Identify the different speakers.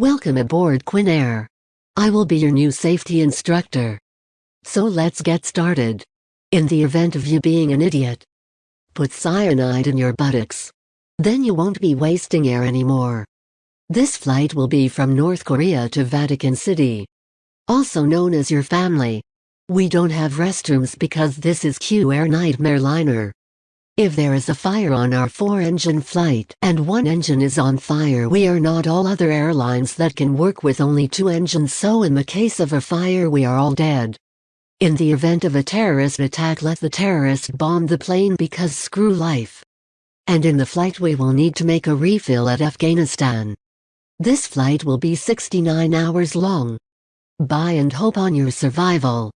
Speaker 1: Welcome aboard Quinn Air. I will be your new safety instructor. So let's get started. In the event of you being an idiot, put cyanide in your buttocks. Then you won't be wasting air anymore. This flight will be from North Korea to Vatican City. Also known as your family. We don't have restrooms because this is Q Air Nightmare Liner. If there is a fire on our four-engine flight and one engine is on fire we are not all other airlines that can work with only two engines so in the case of a fire we are all dead. In the event of a terrorist attack let the terrorist bomb the plane because screw life. And in the flight we will need to make a refill at Afghanistan. This flight will be 69 hours long. Bye and hope on your survival.